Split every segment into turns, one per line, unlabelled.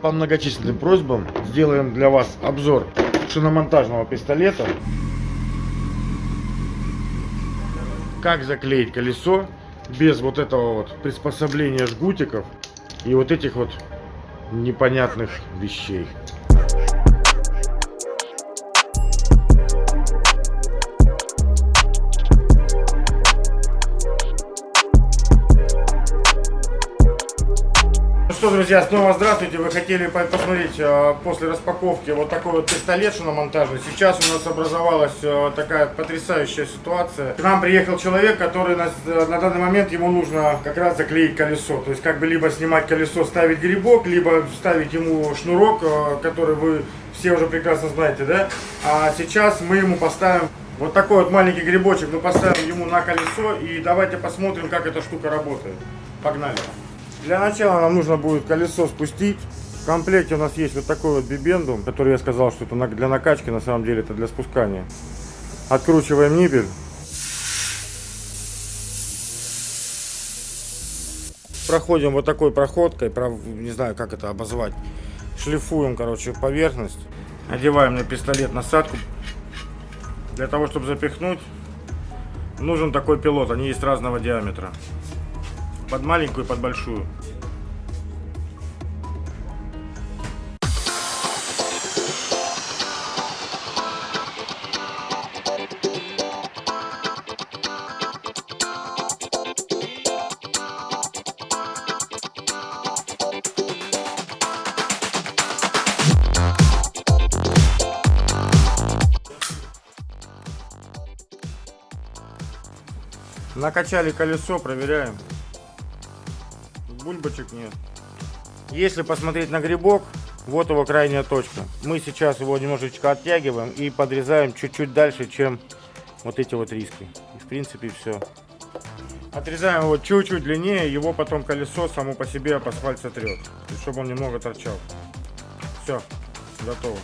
по многочисленным просьбам сделаем для вас обзор шиномонтажного пистолета. Как заклеить колесо без вот этого вот приспособления жгутиков и вот этих вот непонятных вещей. Что, друзья, снова здравствуйте. Вы хотели по- посмотреть э, после распаковки вот такой вот пистолет шиномонтажный. Сейчас у нас образовалась э, такая потрясающая ситуация. К нам приехал человек, который нас, э, на данный момент ему нужно как раз заклеить колесо. То есть как бы либо снимать колесо, ставить грибок, либо ставить ему шнурок, который вы все уже прекрасно знаете, да? А сейчас мы ему поставим вот такой вот маленький грибочек. Мы поставим ему на колесо и давайте посмотрим, как эта штука работает. Погнали. Для начала нам нужно будет колесо спустить. В комплекте у нас есть вот такой вот бибендум, который я сказал, что это для накачки, на самом деле это для спускания. Откручиваем ниппель. Проходим вот такой проходкой, не знаю как это обозвать. Шлифуем, короче, поверхность. Одеваем на пистолет насадку. Для того, чтобы запихнуть, нужен такой пилот. Они есть разного диаметра. Под маленькую под большую. Накачали колесо, проверяем. Бульбочек нет. Если посмотреть на грибок, вот его крайняя точка. Мы сейчас его немножечко оттягиваем и подрезаем чуть-чуть дальше, чем вот эти вот риски. И в принципе все. Отрезаем его чуть-чуть длиннее, его потом колесо само по себе об асфальт сотрет. Чтобы он немного торчал. Все, готово.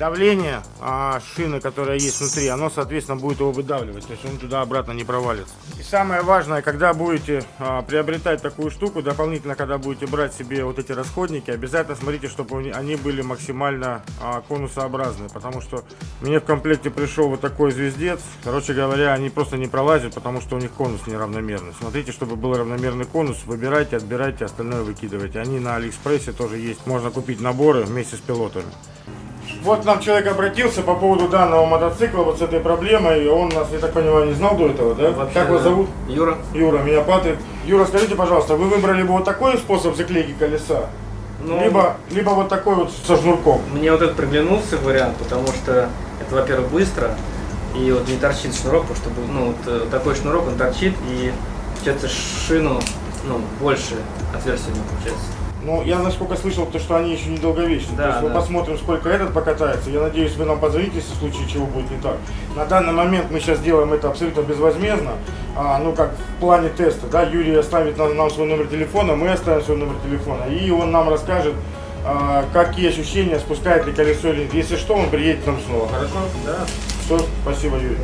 Давление а, шины, которая есть внутри, оно, соответственно, будет его выдавливать. То есть он туда-обратно не провалится. И самое важное, когда будете а, приобретать такую штуку, дополнительно, когда будете брать себе вот эти расходники, обязательно смотрите, чтобы они- были максимально а, конусообразные. Потому что мне в комплекте пришел вот такой звездец. Короче говоря, они просто не пролазят, потому что у них конус неравномерный. Смотрите, чтобы был равномерный конус, выбирайте, отбирайте, остальное выкидывайте. Они на Алиэкспрессе тоже есть. Можно купить наборы вместе с пилотами. Вот нам человек обратился по поводу данного мотоцикла, вот с этой проблемой. Он нас, я так понимаю, не знал до этого, да?
Вообще,
как вас зовут?
Юра.
Юра, меня Патрик. Юра, скажите, пожалуйста, вы выбрали бы вот такой способ заклейки колеса?
Ну,
либо, либо вот такой вот со шнурком?
Мне вот этот приглянулся вариант, потому что это, во-первых, быстро, и вот не торчит шнурок, потому что ну, вот, э, такой шнурок, он торчит, и получается шину, ну, больше него получается.
Ну, я насколько слышал, то, что они еще недолговечны.
Да,
то есть мы
да.
посмотрим, сколько этот покатается. Я надеюсь, вы нам позвоните, если в случае чего будет не так. На данный момент мы сейчас делаем это абсолютно безвозмездно. А, ну, как в плане теста, да, Юрий оставит нам, нам свой номер телефона, мы оставим свой номер телефона. И он нам расскажет, а, какие ощущения, спускает ли колесо или. Если что, он приедет нам снова. Хорошо?
Да.
Все, спасибо, Юрий.